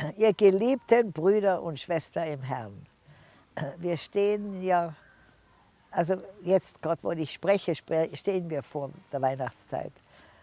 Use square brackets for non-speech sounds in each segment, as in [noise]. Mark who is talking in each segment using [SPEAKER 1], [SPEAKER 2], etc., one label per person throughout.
[SPEAKER 1] [clears throat] Ihr geliebten Brüder und Schwestern im Herrn, [clears throat] wir stehen ja, also jetzt gerade, wo ich spreche, stehen wir vor der Weihnachtszeit.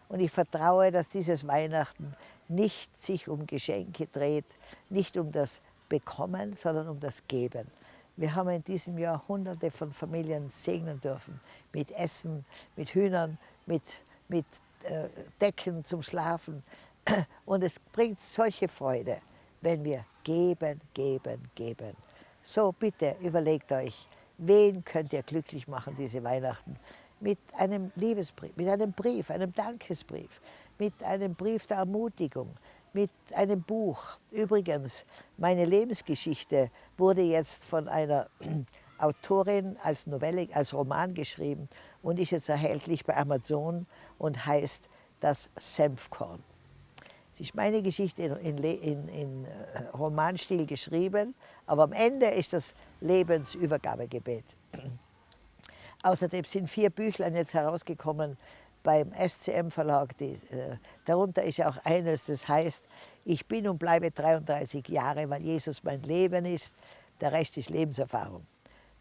[SPEAKER 1] Und ich vertraue, dass dieses Weihnachten nicht sich um Geschenke dreht, nicht um das Bekommen, sondern um das Geben. Wir haben in diesem Jahr hunderte von Familien segnen dürfen, mit Essen, mit Hühnern, mit, mit äh, Decken zum Schlafen. [clears throat] Und es bringt solche Freude wenn wir geben, geben, geben. So bitte überlegt euch, wen könnt ihr glücklich machen diese Weihnachten? Mit einem Liebesbrief, mit einem Brief, einem Dankesbrief, mit einem Brief der Ermutigung, mit einem Buch. Übrigens, meine Lebensgeschichte wurde jetzt von einer [clears throat] Autorin als Novelle, als Roman geschrieben und ist jetzt erhältlich bei Amazon und heißt Das Senfkorn. Es ist meine Geschichte in, in, in, äh, Romanstil geschrieben, aber am Ende ist das Lebensübergabegebet. [clears throat] Außerdem sind vier Büchlein jetzt herausgekommen beim SCM Verlag. Die, äh, darunter ist auch eines, das heißt, ich bin und bleibe 33 Jahre, weil Jesus mein Leben ist. Der Rest ist Lebenserfahrung.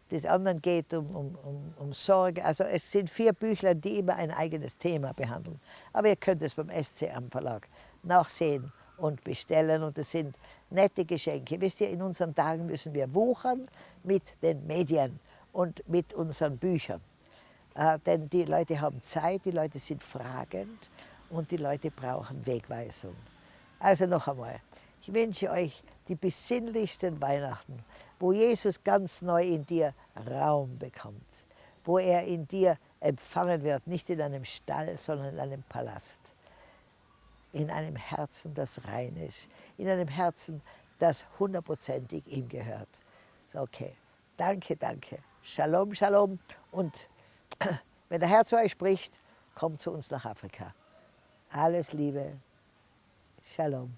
[SPEAKER 1] Das andere geht um, um, um, um, Sorge. Also es sind vier Büchlein, die immer ein eigenes Thema behandeln. Aber ihr könnt es beim SCM Verlag nachsehen und bestellen. Und es sind nette Geschenke. Wisst ihr, in unseren Tagen müssen wir wuchern mit den Medien und mit unseren Büchern. Äh, denn die Leute haben Zeit, die Leute sind fragend und die Leute brauchen Wegweisung. Also noch einmal, ich wünsche euch die besinnlichsten Weihnachten, wo Jesus ganz neu in dir Raum bekommt, wo er in dir empfangen wird, nicht in einem Stall, sondern in einem Palast in einem Herzen, das rein ist, in einem Herzen, das hundertprozentig ihm gehört. Okay, danke, danke. Shalom, Shalom. Und [clears throat] wenn der Herr zu euch spricht, kommt zu uns nach Afrika. Alles Liebe. Shalom.